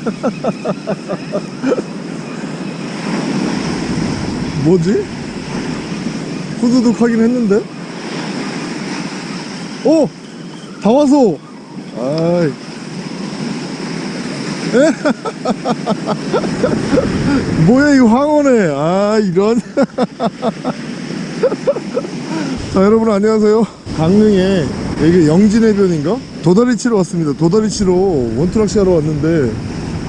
뭐지? 후두둑 하긴 했는데? 오! 다 와서! 아이. 에? 뭐야, 이거 황혼에. 아, 이런. 자, 여러분 안녕하세요. 강릉에 여기 영진해변인가? 도다리 치러 왔습니다. 도다리 치러 원투낚시 하러 왔는데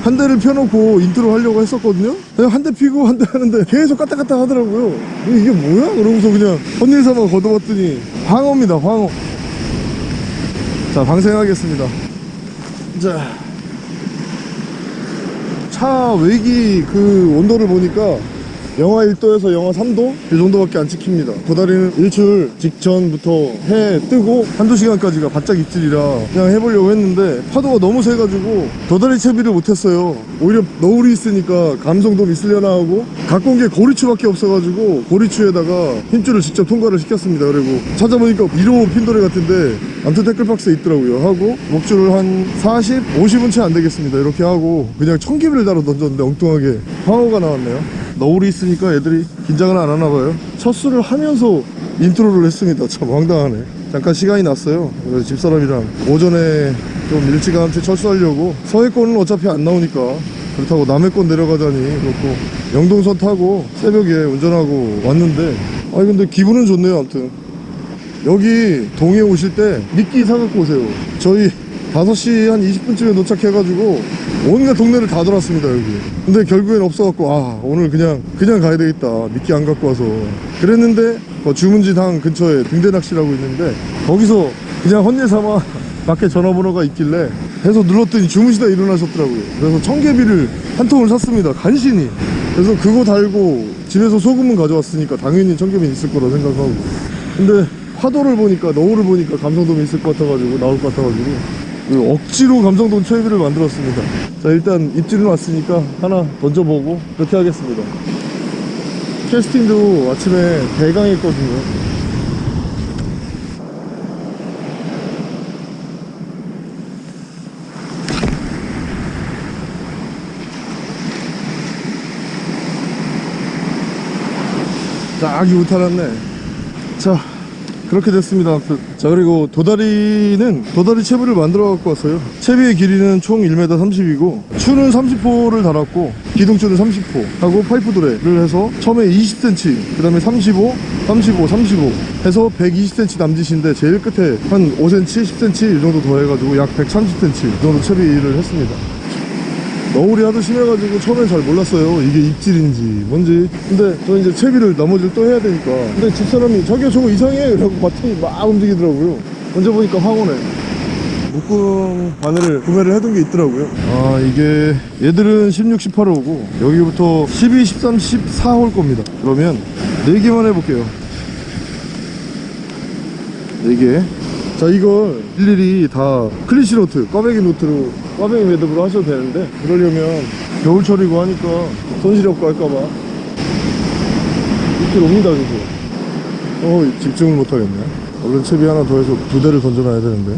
한 대를 펴놓고 인트로 하려고 했었거든요. 그냥 한대 피고 한 대 하는데 계속 까딱까딱 하더라고요. 이게 뭐야? 그러고서 그냥 확인삼아 걷어봤더니 황어입니다 황어. 자 방생하겠습니다. 자, 차 외기 그 온도를 보니까 영하 1도에서 영하 3도? 이 정도밖에 안 찍힙니다. 도다리는 일출 직전부터 해 뜨고 한두 시간까지가 바짝 입질이라 그냥 해보려고 했는데 파도가 너무 세가지고 도다리 채비를 못했어요. 오히려 너울이 있으니까 감성돔 있으려나 하고 갖고 온 게 고리추밖에 없어가지고 고리추에다가 힘줄을 직접 통과를 시켰습니다. 그리고 찾아보니까 1호 핀도레 같은데 암튼 태클박스에 있더라고요. 하고 목줄을 한 40, 50은 채 안 되겠습니다. 이렇게 하고 그냥 청개비를 달아 던졌는데 엉뚱하게 황어가 나왔네요 너울이 있으니까 애들이 긴장을 안 하나 봐요. 첫 수를 하면서 인트로를 했습니다. 참 황당하네. 잠깐 시간이 났어요. 그래서 집사람이랑 오전에 좀 일찌감치 철수하려고. 서해권은 어차피 안 나오니까. 그렇다고 남해권 내려가자니 그렇고. 영동선 타고 새벽에 운전하고 왔는데. 아니 근데 기분은 좋네요 아무튼. 여기 동해 오실 때 미끼 사갖고 오세요. 저희 5시 한 20분쯤에 도착해가지고 온갖 동네를 다 돌았습니다 여기. 근데 결국엔 없어갖고 아 오늘 그냥 그냥 가야 되겠다. 미끼 안 갖고 와서. 그랬는데 뭐 주문지당 근처에 등대낚시라고 있는데 거기서 그냥 헌일 삼아 밖에 전화번호가 있길래 해서 눌렀더니 주무시다 일어나셨더라고요. 그래서 청개비를 한 통을 샀습니다 간신히. 그래서 그거 달고 집에서 소금은 가져왔으니까 당연히 청개비는 있을 거라 생각하고. 근데 파도를 보니까 너울을 보니까 감성돔이 있을 것 같아가지고 나올 것 같아가지고. 그 억지로 감성돔 채비를 만들었습니다. 자 일단 입질은 왔으니까 하나 던져보고 그렇게 하겠습니다. 캐스팅도 아침에 대강했거든요. 쫙이 우탈았네. 자 그렇게 됐습니다 아무튼. 자 그리고 도다리는 도다리 채비를 만들어 갖고 왔어요 채비의 길이는 총 1m 30이고 추는 30호를 달았고 기둥줄은 30호 하고 파이프 도레를 해서 처음에 20cm 그 다음에 35 35 35 해서 120cm 남짓인데 제일 끝에 한 5cm 10cm 이 정도 더 해가지고 약 130cm 이 정도 채비를 했습니다 너울이 하도 심해가지고 처음엔 잘 몰랐어요. 이게 입질인지 뭔지. 근데 저 이제 채비를 나머지를 또 해야 되니까. 근데 집사람이 자기가 저거 이상해! 이러고 봤더니 막 움직이더라고요. 먼저 보니까 황호네 묶음 바늘을 구매를 해둔 게 있더라고요. 아 이게 얘들은 16, 18호고 여기부터 12, 13, 14호일 겁니다. 그러면 4개만 해볼게요. 4개. 자 이걸 일일이 다 clinch knot 꽈배기 knot로 꽈배기 매듭으로 하셔도 되는데 그러려면 겨울철이고 하니까 손실이 없고 할까봐. 이렇게 옵니다 그죠 어 집중을 못하겠네. 얼른 채비 하나 더 해서 두 대를 던져놔야 되는데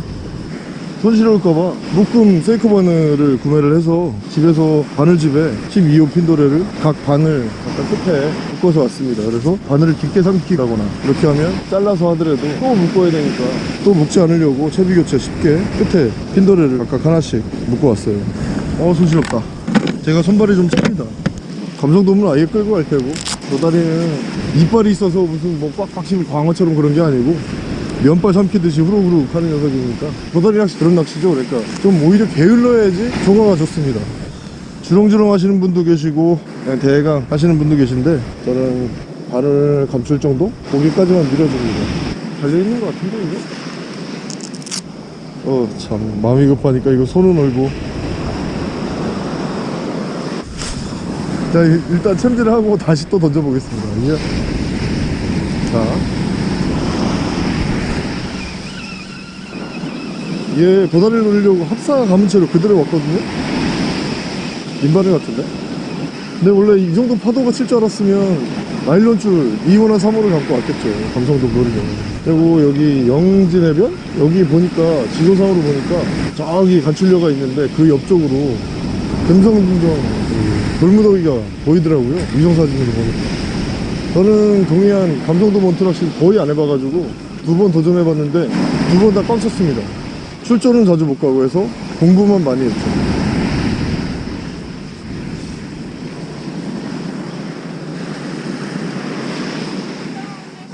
손실올까봐 묶음 세이코 바늘을 구매를 해서 집에서 바늘집에 12호 핀도래를 각 바늘 약간 끝에 묶어서 왔습니다. 그래서 바늘을 깊게 삼키거나 이렇게 하면 잘라서 하더라도 또 묶어야 되니까 또 묶지 않으려고 채비 교체 쉽게 끝에 핀도레를 각각 하나씩 묶어 왔어요. 어 손실없다. 제가 손발이 좀 찹니다. 감성돔은 아예 끌고 갈 테고. 도다리는 이빨이 있어서 무슨 뭐 꽉꽉 씹은 광어처럼 그런 게 아니고 면발 삼키듯이 후루후루 하는 녀석이니까. 도다리 낚시 그런 낚시죠 그러니까. 좀 오히려 게을러야지 조과가 좋습니다. 주렁주렁 하시는 분도 계시고 그냥 대강 하시는 분도 계신데 저는 발을 감출 정도? 고기까지만 밀어줍니다. 달려있는 것 같은데 이게? 어참. 마음이 급하니까 이거 손은 얼고. 자 일- 일단 챔질을 하고 다시 또 던져보겠습니다. 이게 자 얘 도다리를 놀려고 합사 감은 채로 그대로 왔거든요. 민바늘 같은데? 근데 원래 이 정도 파도가 칠 줄 알았으면 나일론 줄 2호나 3호를 갖고 왔겠죠 감성도 노리려고 그리고 여기 영진해변? 여기 보니까 지도상으로 보니까 저기 간출려가 있는데 그 옆쪽으로 그 돌무더기가 보이더라고요 위성사진으로 보니까. 저는 동해안 감성도 몬트락시 거의 안 해봐가지고 두 번 도전해봤는데 두 번다꽉 찼습니다 출조는 자주 못 가고 해서 공부만 많이 했죠.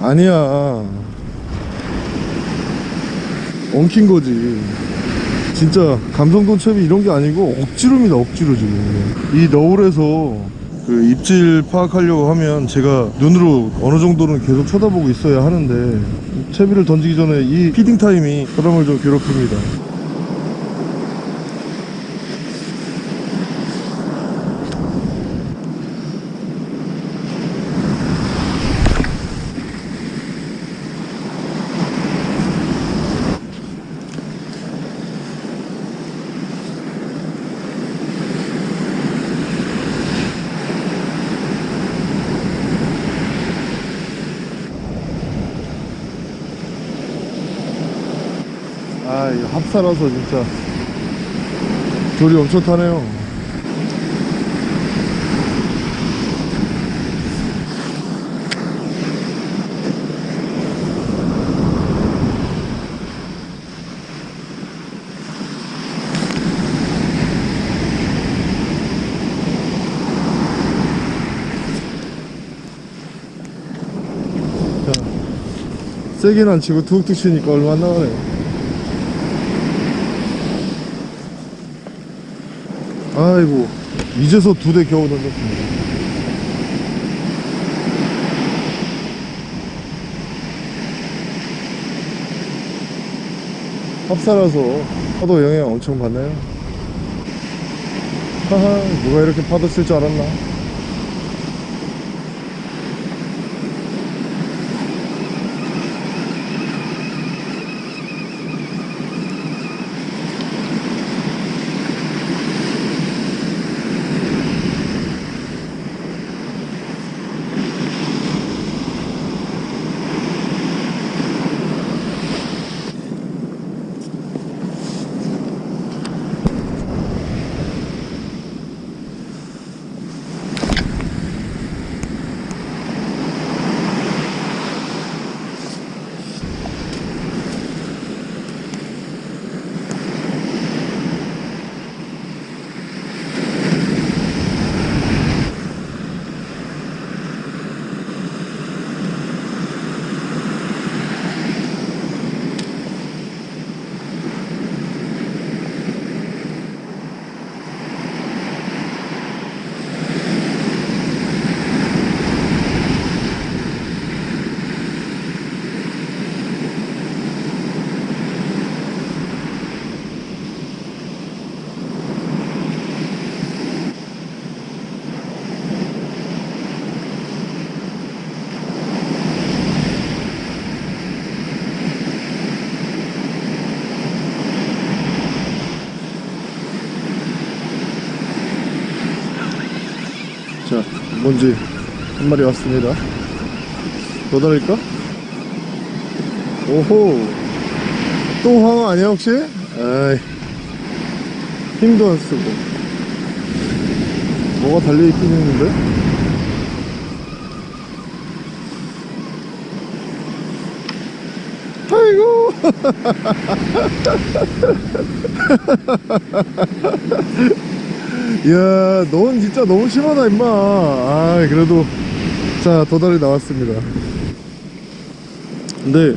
아니야. 엉킨 거지. 진짜 감성돈 첩이 이런 게 아니고 억지로입니다 억지로 지금. 이 너울에서 그 입질 파악하려고 하면 제가 눈으로 어느 정도는 계속 쳐다보고 있어야 하는데 채비를 던지기 전에 이 피딩 타임이 사람을 좀 괴롭힙니다 합사라서 진짜 돌이 엄청 타네요. 자, 세게는 안 치고 툭툭 치니까 얼마 안 나가네 아이고 이제서 두 대 겨우 던졌습니다 합사라서 파도 영향 엄청 받나요? 하하 누가 이렇게 파도 쓸줄 알았나 자, 뭔지 한 마리 왔습니다. 더 달릴까? 오호. 또 황어 아니야, 혹시? 아이. 힘도 안 쓰고. 뭐가 달려있긴 했는데? 아이고. 이야, 넌 진짜 너무 심하다, 임마. 아, 그래도. 자, 도다리 나왔습니다. 근데,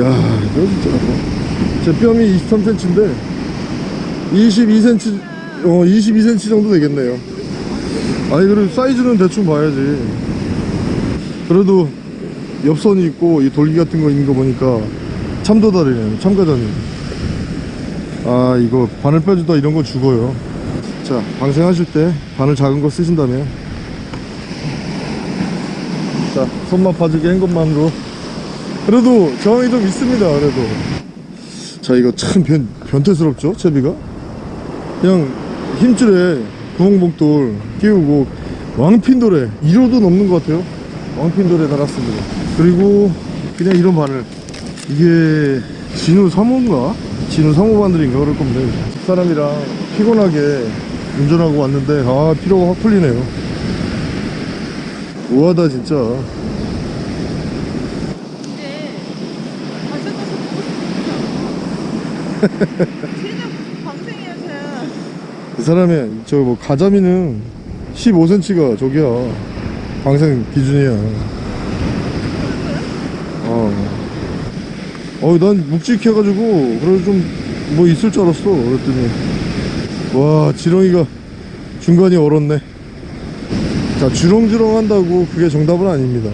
야, 이거 진짜. 제 뺨이 23cm인데, 22cm, 어, 22cm 정도 되겠네요. 아니, 그래도 사이즈는 대충 봐야지. 그래도, 엽선이 있고, 이 돌기 같은 거 있는 거 보니까, 참도다리네요. 참가자님. 아, 이거 바늘 빼주다 이런 거 죽어요. 자 방생하실 때 바늘 작은 거 쓰신다면. 자 손만 파주게 한 것만으로. 그래도 저항이 좀 있습니다 그래도. 자 이거 참 변, 변태스럽죠 채비가? 그냥 힘줄에 구멍봉돌 끼우고 왕핀돌에 1호도 넘는 것 같아요. 왕핀돌에 달았습니다. 그리고 그냥 이런 바늘. 이게 진우 3호인가? 진우 3호 바늘인가? 그럴 겁니다. 집사람이랑 피곤하게 운전하고 왔는데 아 피로가 확 풀리네요 우하다 진짜 이제 가서 가서 보고 싶은 진짜 방생이야 쟤. 이 사람의 저뭐 가자미는 15cm가 저기야 방생 기준이야 어. 어, 난 묵직해가지고 그래도 좀뭐 있을 줄 알았어 그랬더니 와 지렁이가 중간이 얼었네. 자 주렁주렁 한다고 그게 정답은 아닙니다.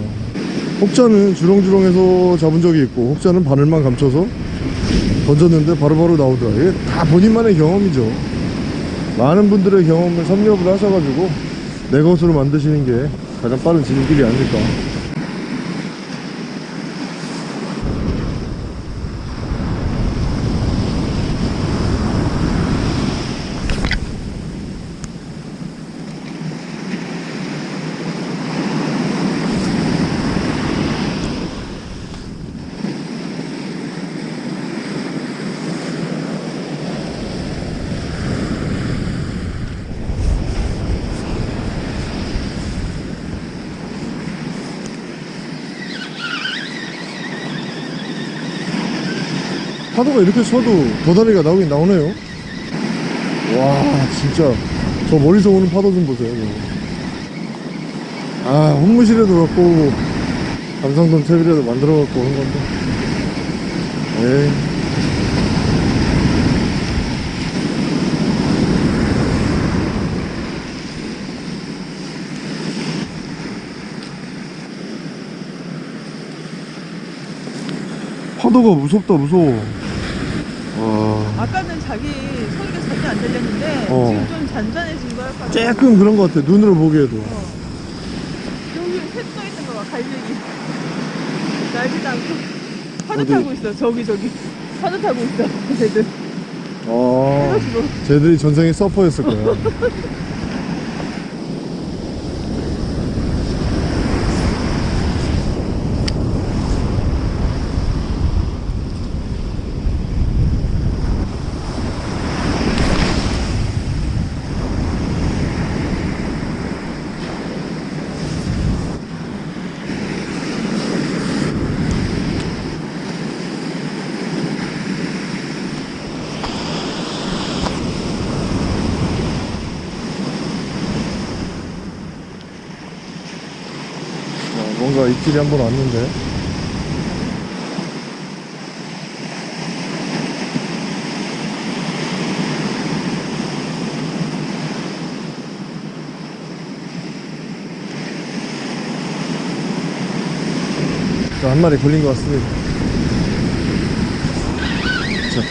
혹자는 주렁주렁해서 잡은 적이 있고 혹자는 바늘만 감춰서 던졌는데 바로바로 나오더라. 이게 다 본인만의 경험이죠. 많은 분들의 경험을 섭렵을 하셔가지고 내 것으로 만드시는 게 가장 빠른 진길이 아닐까 파도가 이렇게 쳐도 도다리가 나오긴 나오네요. 와 진짜. 저 멀리서 오는 파도 좀 보세요 이거. 아 혼무실에도 갖고 오고 감성돔 채비라도 만들어 갖고 오는 건데. 에이. 파도가 무섭다 무서워. 와 아까는 자기 소리가 전혀 안 들렸는데 어. 지금 좀 잔잔해진 거야. 조금 그런 것 같아 눈으로 보기에도 어. 여기 셋떠 있는 거 봐, 갈매기. 날지도 않고. 파도 어디? 타고 있어, 저기, 저기. 파도 타고 있어, 쟤들. 아 해가지고. 쟤들이 전생에 서퍼였을 거야 아, 뭔가 입질이 한번 왔는데. 자, 한 마리 걸린 것 같습니다 자.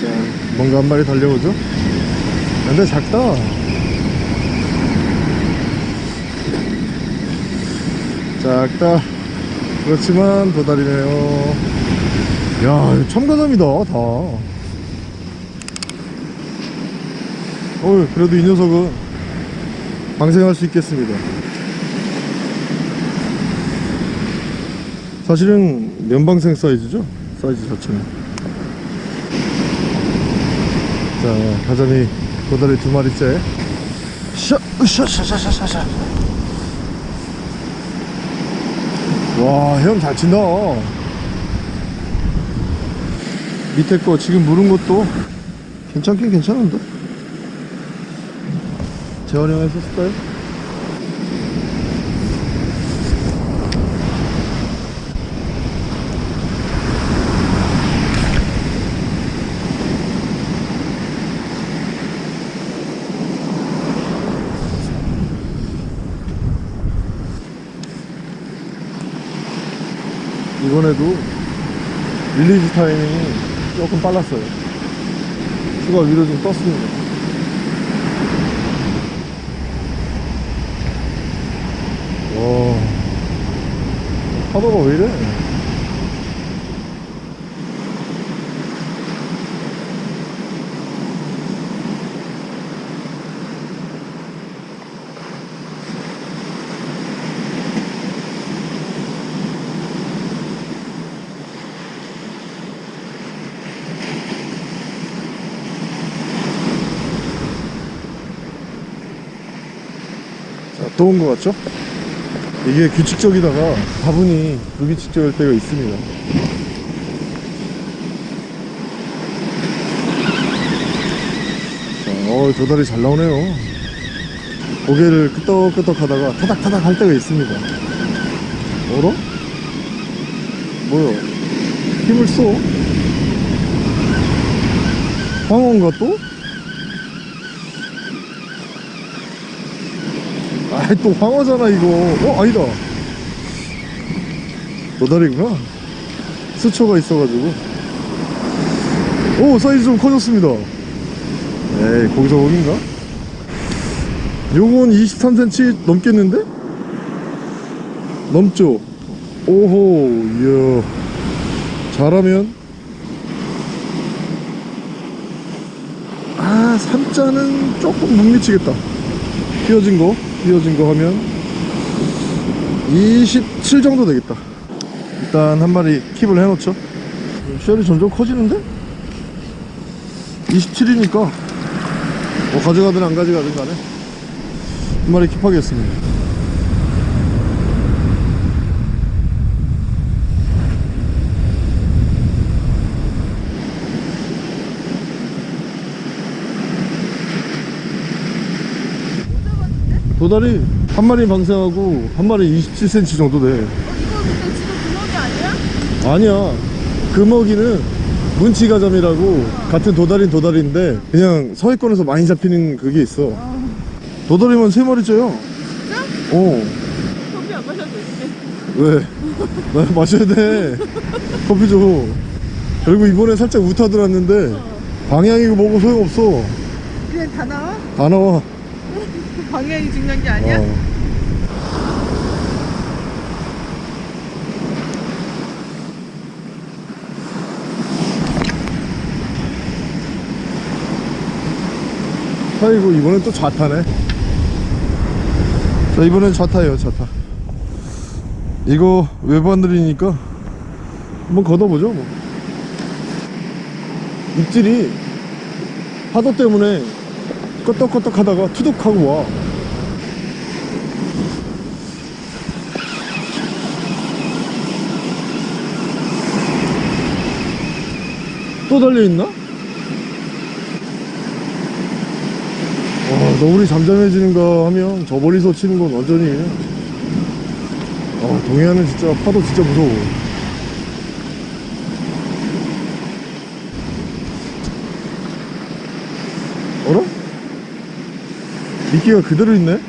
자, 뭔가 한 마리 달려오죠? 근데 작다. 작다. 그렇지만 도다리네요. 야, 참가담이다, 다. 어, 그래도 이 녀석은 방생할 수 있겠습니다. 사실은 면방생 사이즈죠? 사이즈 자체는. 자, 가자미 도다리 두 마리째. 샤, 으쌰, 샤, 샤, 샤, 샤, 샤. 와, 헤엄 잘 친다. 밑에 거 지금 물은 것도 괜찮긴 괜찮은데? 재활용 했었을까요? 이번에도 릴리즈 타이밍이 조금 빨랐어요. 수가 위로 좀 떴습니다. 와, 파도가 왜 이래? 온것 같죠? 이게 규칙적이다가 다분히 불규칙적일 때가 있습니다. 자, 어, 도다리 잘 나오네요. 고개를 끄덕끄덕 하다가 타닥타닥 할 때가 있습니다. 어라? 뭐야? 힘을 써? 황어인가 또? 아이 또 황어잖아 이거. 어 아니다. 도다리구나. 수초가 있어가지고. 오 사이즈 좀 커졌습니다. 에이 거기서 거긴가? 요건 23cm 넘겠는데? 넘죠? 오호 이야. 잘하면? 아 3자는 조금 못 미치겠다. 휘어진 거 휘어진 거 하면 27 정도 되겠다. 일단 한 마리 킵을 해놓죠. 쉘이 점점 커지는데? 27이니까 뭐 가져가든 안 가져가든 간에 한 마리 킵하겠습니다 도다리 한 마리 방생하고 한 마리 27cm 정도 돼. 어, 이거 근데 지금 구멍이 아니야? 아니야. 금어기는 문치가점이라고 같은 도다리는 도다리인데 그냥 서해권에서 많이 잡히는 그게 있어. 도다리만 세 마리째요 진짜? 어. 커피 안 마셔도 되지 왜? 나 마셔야 돼. 커피 줘. 그리고 이번에 살짝 우타 들었는데 방향이고 뭐고 소용없어. 그냥 다 나와? 다 나와 방향이 중요한 게 아니야? 어. 아이고 이번엔 또 좌타네 자 이번엔 좌타예요 좌타 이거 외반들이니까 한번 걷어보죠 뭐 입질이 파도 때문에 끄떡끄떡 하다가 투둑 하고 와 또 달려있나? 와 너울이 잠잠해지는가 하면 저 멀리서 치는 건 완전히 아 동해안은 진짜 파도 진짜 무서워 어라? 미끼가 그대로 있네?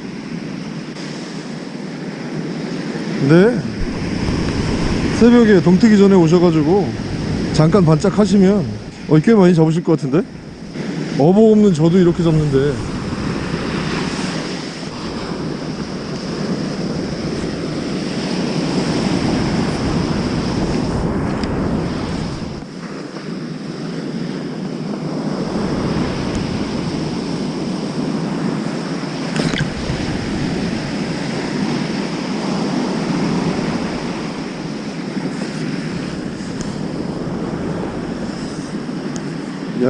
네 새벽에 동트기 전에 오셔가지고 잠깐 반짝 하시면 어, 꽤 많이 잡으실 것 같은데? 어복 없는 저도 이렇게 잡는데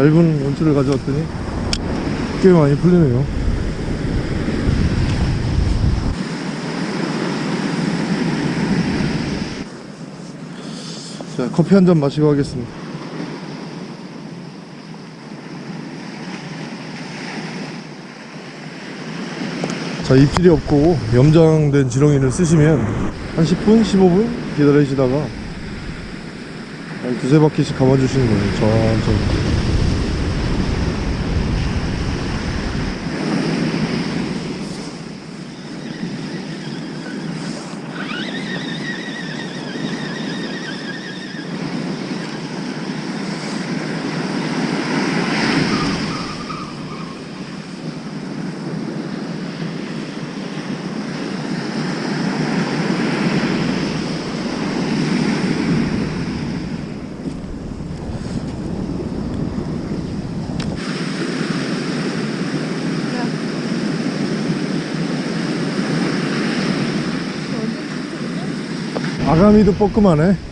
얇은 원줄을 가져왔더니 꽤 많이 풀리네요. 자 커피 한 잔 마시고 하겠습니다. 자 입질이 없고 염장된 지렁이를 쓰시면 한 10분 15분 기다리시다가 한 두세 바퀴씩 감아주시는 거예요. 천천히 아가미도 뻐끔하네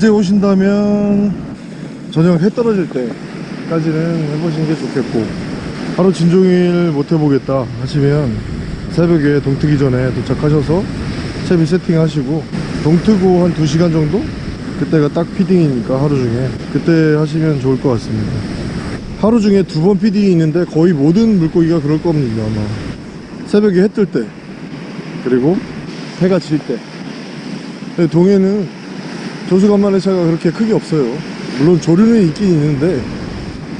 낮에 오신다면 저녁 해 떨어질 때까지는 해보시는 게 좋겠고 하루 진종일 못 해보겠다 하시면 새벽에 동트기 전에 도착하셔서 채비 세팅하시고 동트고 한 2시간 정도? 그때가 딱 feeding이니까 하루 중에. 그때 하시면 좋을 것 같습니다. 하루 중에 두 번 feeding이 있는데 거의 모든 물고기가 그럴 겁니다 아마. 새벽에 해 뜰 때 그리고 해가 질 때. 동해는 조수간만의 차가 그렇게 크게 없어요. 물론 조류는 있긴 있는데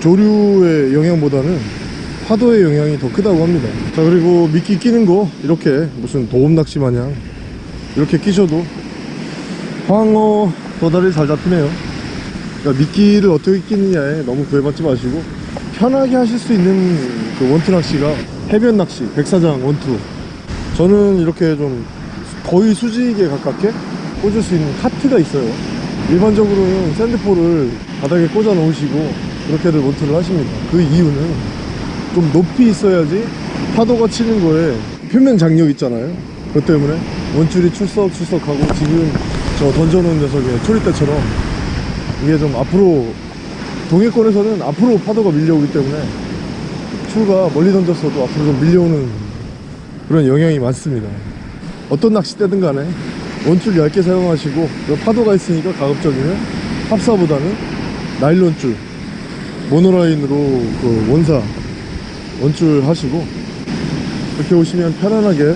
조류의 영향보다는 파도의 영향이 더 크다고 합니다. 자 그리고 미끼 끼는 거 이렇게 무슨 도움 낚시 마냥 이렇게 끼셔도 황어 도다리 잘 잡히네요. 그러니까 미끼를 어떻게 끼느냐에 너무 구애받지 마시고 편하게 하실 수 있는 그 원투 낚시가 해변 낚시 백사장 원투. 저는 이렇게 좀 거의 수직에 가깝게 꽂을 수 있는 카트가 있어요. 일반적으로는 샌드폴을 바닥에 꽂아 놓으시고 그렇게들 원투를 하십니다. 그 이유는 좀 높이 있어야지 파도가 치는 거에 표면 장력 있잖아요. 그것 때문에 원줄이 출석 출석하고 지금 저 던져놓은 녀석의 초리대처럼 이게 좀 앞으로 동해권에서는 앞으로 파도가 밀려오기 때문에 출가 멀리 던졌어도 앞으로 좀 밀려오는 그런 영향이 많습니다. 어떤 낚싯대든 간에 원줄 얇게 사용하시고 그 파도가 있으니까 가급적이면 합사보다는 나일론줄 모노라인으로 그 원사 원줄 하시고 이렇게 오시면 편안하게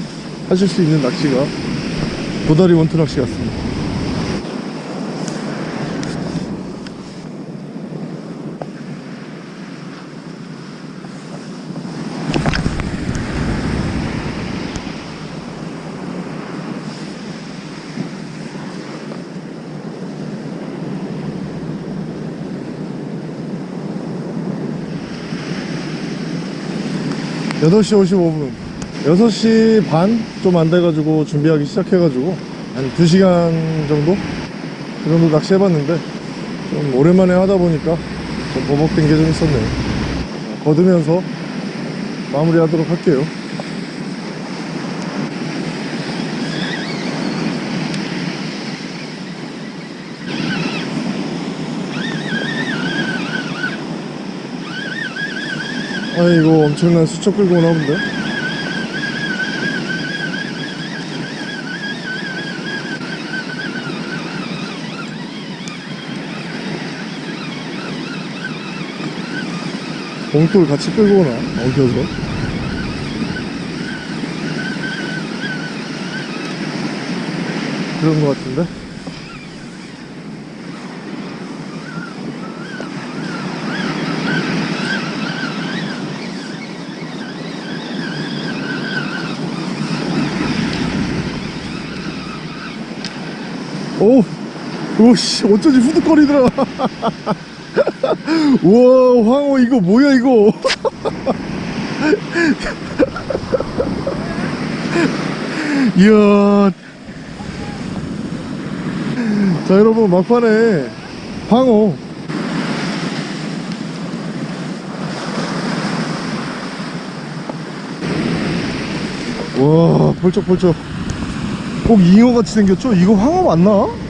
하실 수 있는 낚시가 도다리 원투 낚시 같습니다 여덟 시 55분. 6시 반 좀 안 돼가지고 준비하기 시작해가지고 한 2시간 정도? 그 정도 낚시 해봤는데 좀 오랜만에 하다 보니까 좀 버벅된 게 좀 있었네요. 거두면서 마무리 하도록 할게요 아이고 엄청난 수첩 끌고 오나 본데? 봉돌 같이 끌고 오나? 엉켜서? 그런 거 같은데 오, 오씨, 어쩐지 후득거리더라. 우와, 황호 이거 뭐야 이거? 이야. 자, 여러분 막판에 황호. 와, 펄쩍펄쩍. 꼭 잉어같이 생겼죠? 이거 황어 맞나?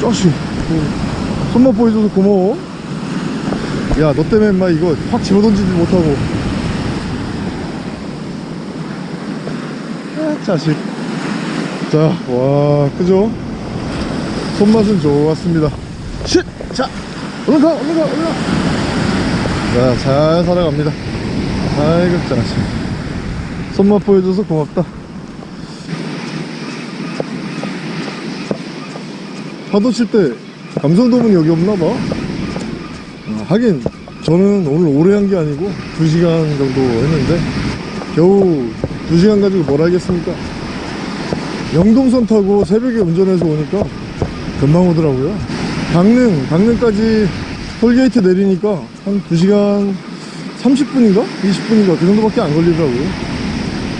짜식. 어, 손맛 보여줘서 고마워. 야 너 때문에 인마 이거 확 집어던지지 못하고. 아, 자식. 자와 그죠? 손맛은 좋았습니다. 쉿! 자 얼른 가 얼른 가 얼른 가자잘 살아갑니다. 아이고 자식. 손맛 보여줘서 고맙다 파도 칠 때 감성돔은 여기 없나봐. 아, 하긴 저는 오늘 오래 한 게 아니고 2시간 정도 했는데 겨우 2시간 가지고 뭘 하겠습니까? 영동선 타고 새벽에 운전해서 오니까 금방 오더라고요. 강릉 강릉까지 톨게이트 내리니까 한 2시간 30분인가? 20분인가? 그 정도밖에 안 걸리더라고요.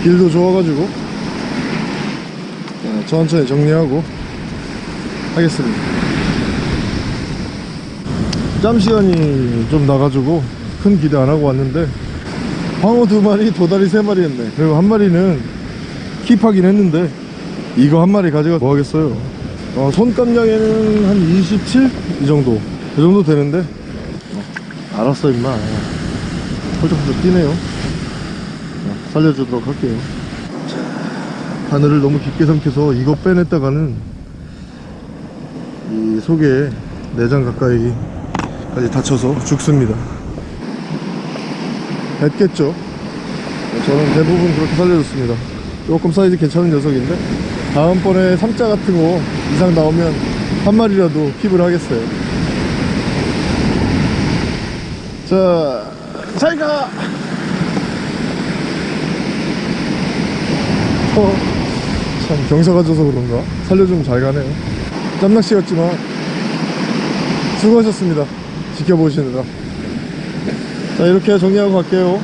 길도 좋아가지고 자, 천천히 정리하고 하겠습니다. 짬 시간이 좀 나가지고 큰 기대 안 하고 왔는데 황어 두 마리 도다리 세 마리 했네. 그리고 한 마리는 킵하긴 했는데 이거 한 마리 가져가 뭐 하겠어요? 어, 손감량에는 한 27? 이 정도. 이 정도 되는데? 어, 알았어 임마. 펄쩍펄쩍 뛰네요. 어, 살려주도록 할게요. 자, 바늘을 너무 깊게 삼켜서 이거 빼냈다가는 이 속에 내장 가까이까지 다쳐서 죽습니다. 뱉겠죠? 저는 대부분 그렇게 살려줬습니다. 조금 사이즈 괜찮은 녀석인데 다음번에 삼자 같은 거 이상 나오면 한 마리라도 킵을 하겠어요. 자 잘가! 어, 참 경사가 져서 그런가? 살려주면 잘 가네요 짬낚시 같지만 수고하셨습니다. 지켜보시느라. 자 이렇게 정리하고 갈게요